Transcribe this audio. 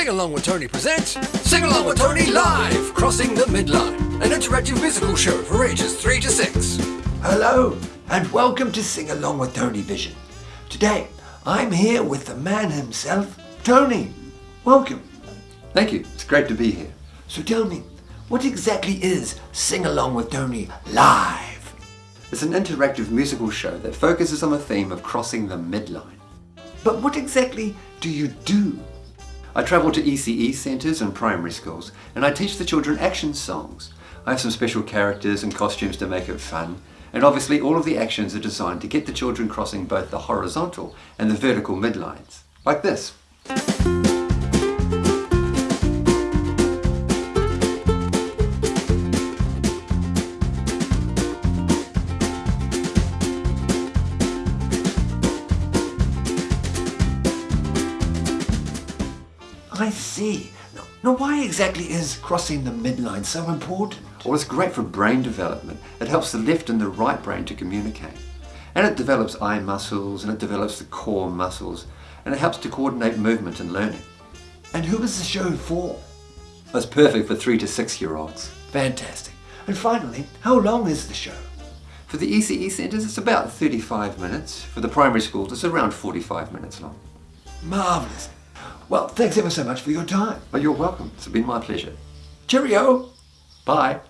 Sing Along with Tony presents Sing Along with Tony Live, Crossing the Midline, an interactive musical show for ages 3 to 6. Hello, and welcome to Sing Along with Tony Vision. Today, I'm here with the man himself, Tony. Welcome. Thank you. It's great to be here. So tell me, what exactly is Sing Along with Tony Live? It's an interactive musical show that focuses on the theme of crossing the midline. But what exactly do you do? I travel to ECE centres and primary schools and I teach the children action songs. I have some special characters and costumes to make it fun and obviously all of the actions are designed to get the children crossing both the horizontal and the vertical midlines. Like this. I see. Now, now why exactly is crossing the midline so important? Well, it's great for brain development. It helps the left and the right brain to communicate. And it develops eye muscles and it develops the core muscles and it helps to coordinate movement and learning. And who is the show for? It's perfect for three to six year olds. Fantastic. And finally, how long is the show? For the ECE centres, it's about 35 minutes. For the primary schools, it's around 45 minutes long. Marvellous. Well, thanks ever so much for your time. Oh, you're welcome. It's been my pleasure. Cheerio. Bye.